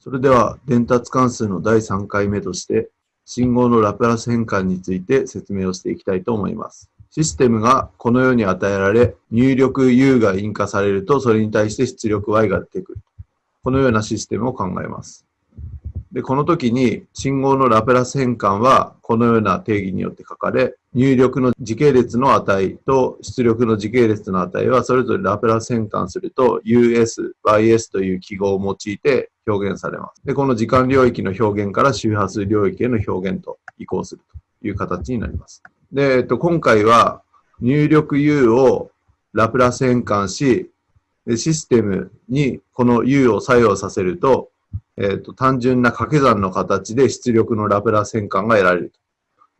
それでは伝達関数の第3回目として信号のラプラス変換について説明をしていきたいと思います。システムがこのように与えられ入力 U が印化されるとそれに対して出力 Y が出てくる。このようなシステムを考えます。で、この時に信号のラプラス変換はこのような定義によって書かれ、入力の時系列の値と出力の時系列の値はそれぞれラプラス変換すると US、YS という記号を用いて表現されます。で、この時間領域の表現から周波数領域への表現と移行するという形になります。で、えっと、今回は入力 U をラプラス変換し、システムにこの U を作用させると、えっ、と、単純な掛け算の形で出力のラプラス変換が得られると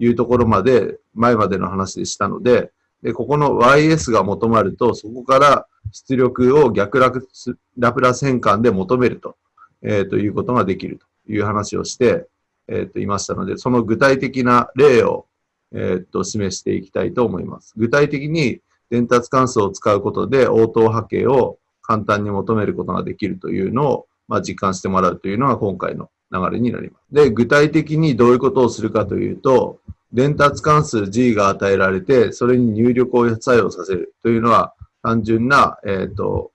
いうところまで、前までの話でしたので、で、ここの YS が求まると、そこから出力を逆ラプラス変換で求めると、えー、ということができるという話をして、えっ、ー、と、いましたので、その具体的な例を、えっ、と、示していきたいと思います。具体的に伝達関数を使うことで応答波形を簡単に求めることができるというのをまあ、実感してもらうというのが今回の流れになります。で、具体的にどういうことをするかというと、伝達関数 G が与えられて、それに入力を作用させるというのは、単純な、えっ、ー、と、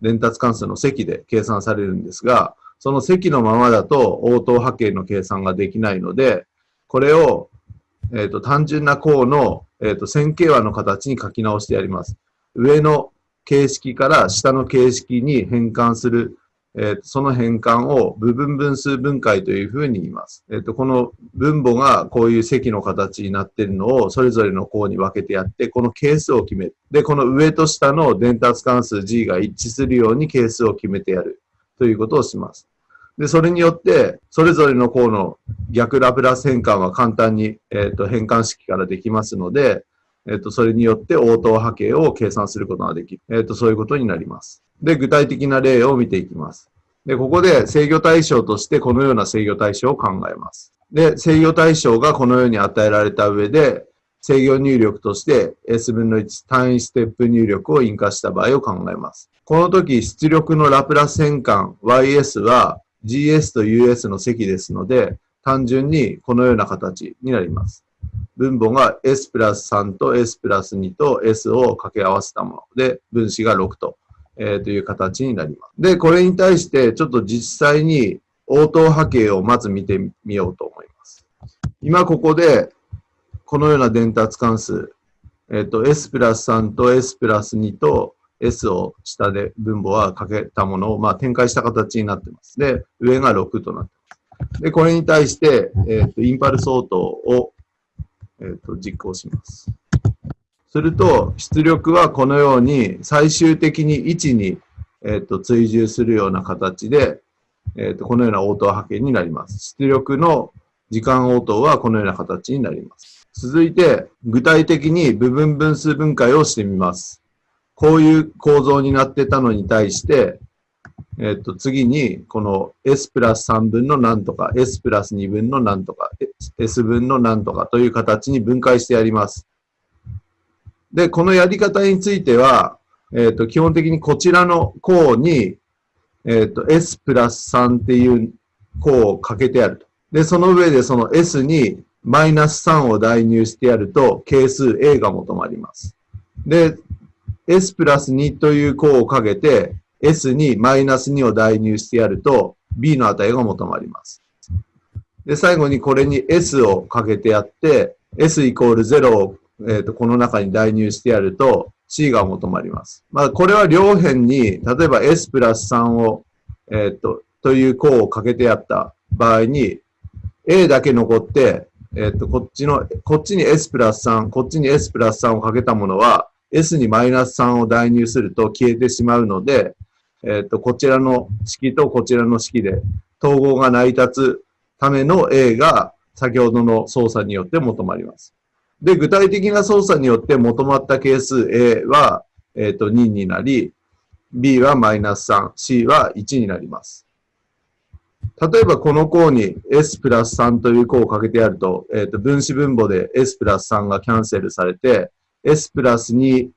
伝達関数の積で計算されるんですが、その積のままだと応答波形の計算ができないので、これを、えっ、ー、と、単純な項の、えっ、ー、と、線形和の形に書き直してやります。上の形式から下の形式に変換するえー、その変換を部分分数分解というふうに言います。えっ、ー、と、この分母がこういう積の形になっているのをそれぞれの項に分けてやって、この係数を決める。で、この上と下の伝達関数 G が一致するように係数を決めてやるということをします。で、それによって、それぞれの項の逆ラプラス変換は簡単に、えっ、ー、と、変換式からできますので、えっ、と、それによって応答波形を計算することができる。えっ、と、そういうことになります。で、具体的な例を見ていきます。で、ここで制御対象としてこのような制御対象を考えます。で、制御対象がこのように与えられた上で、制御入力として S 分の1単位ステップ入力を印化した場合を考えます。この時、出力のラプラス変換 YS は GS と US の積ですので、単純にこのような形になります。分母が S プラス3と S プラス2と S を掛け合わせたもので、分子が6とえー、という形になります。で、これに対してちょっと実際に応答波形をまず見てみようと思います。今ここでこのような伝達関数、えっ、ー、と S プラス3と S プラス2と S を下で分母はかけたものを、まあ、展開した形になってます。で、上が6となってます。で、これに対して、えっ、ー、とインパルス応答を、えっ、ー、と実行します。すると、出力はこのように最終的に位置に、えっと追従するような形で、えっとこのような応答波形になります。出力の時間応答はこのような形になります。続いて、具体的に部分分数分解をしてみます。こういう構造になってたのに対して、えっと、次に、この S プラス3分の何とか、S プラス2分の何とか、S 分の何とかという形に分解してやります。で、このやり方については、えっ、ー、と、基本的にこちらの項に、えっ、ー、と、S プラス3っていう項をかけてやると。で、その上でその S にマイナス3を代入してやると、係数 A が求まります。で、S プラス2という項をかけて、S にマイナス2を代入してやると、B の値が求まります。で、最後にこれに S をかけてやって、S イコール0をえっ、ー、と、この中に代入してやると C が求まります。まあ、これは両辺に、例えば S プラス3を、えっ、ー、と、という項をかけてやった場合に、A だけ残って、えっ、ー、と、こっちの、こっちに S プラス3、こっちに S プラス3をかけたものは、S にマイナス3を代入すると消えてしまうので、えっ、と、こちらの式とこちらの式で統合が成り立つための A が先ほどの操作によって求まります。で、具体的な操作によって求まった係数 A は、えっ、ー、と2になり、B はマイナス3、C は1になります。例えばこの項に S プラス3という項をかけてやると、えっ、ー、と分子分母で S プラス3がキャンセルされて、S プラス2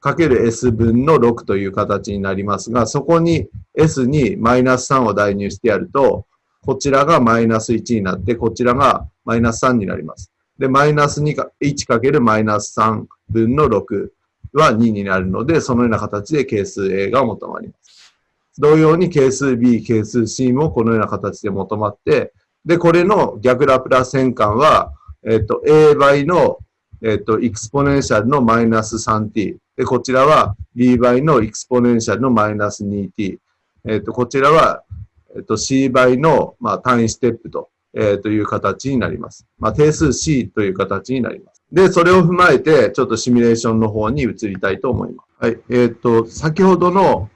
かける S 分の6という形になりますが、そこに S にマイナス3を代入してやると、こちらがマイナス1になって、こちらがマイナス3になります。で、マイナス2か、1かけるマイナス3分の6は2になるので、そのような形で係数 A が求まります。同様に係数 B、係数 C もこのような形で求まって、で、これの逆ラプラス変換は、えっ、と、A 倍の、えっ、と、エクスポネンシャルのマイナス 3t。で、こちらは B 倍のエクスポネンシャルのマイナス 2t。えっ、と、こちらは、えっ、と、C 倍の、まあ、単位ステップと、えー、という形になります。まあ、定数 C という形になります。で、それを踏まえて、ちょっとシミュレーションの方に移りたいと思います。はい。えっ、と、先ほどの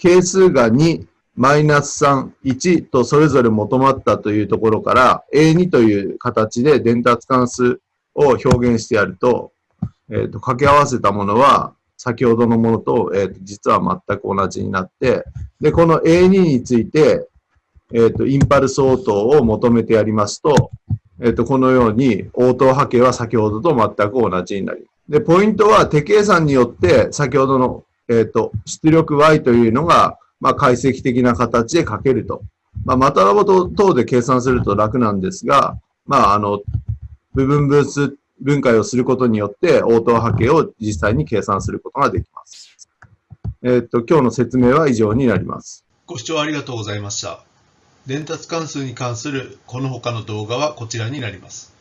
係数が2、マイナス3、1とそれぞれ求まったというところから、A2 という形で伝達関数を表現してやると、えっ、ー、と、掛け合わせたものは、先ほどのものと、えっ、ー、と、実は全く同じになって、で、この A2 について、えっ、と、インパルス応答を求めてやりますと、えっ、と、このように応答波形は先ほどと全く同じになります。で、ポイントは手計算によって、先ほどの、えっ、と、出力 Y というのが、まあ、解析的な形で書けると。まあ、マタラボ等で計算すると楽なんですが、まあ、あの、部分分数分解をすることによって、応答波形を実際に計算することができます。えっ、と、今日の説明は以上になります。ご視聴ありがとうございました。伝達関数に関するこの他の動画はこちらになります。